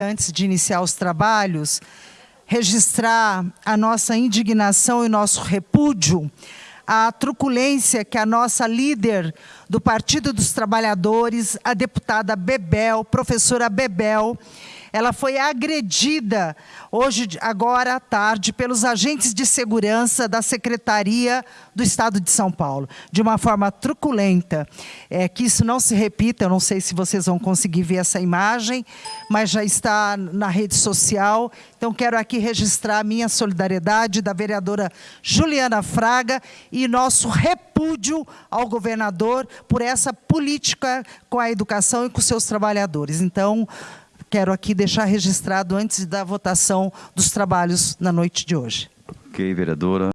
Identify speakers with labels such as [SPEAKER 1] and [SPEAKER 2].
[SPEAKER 1] Antes de iniciar os trabalhos, registrar a nossa indignação e nosso repúdio à truculência que a nossa líder do Partido dos Trabalhadores, a deputada Bebel, professora Bebel, ela foi agredida hoje, agora à tarde, pelos agentes de segurança da Secretaria do Estado de São Paulo, de uma forma truculenta. É, que isso não se repita, eu não sei se vocês vão conseguir ver essa imagem, mas já está na rede social. Então, quero aqui registrar a minha solidariedade da vereadora Juliana Fraga e nosso repúdio ao governador por essa política com a educação e com seus trabalhadores. Então, quero aqui deixar registrado antes da votação dos trabalhos na noite de hoje.
[SPEAKER 2] Ok, vereadora.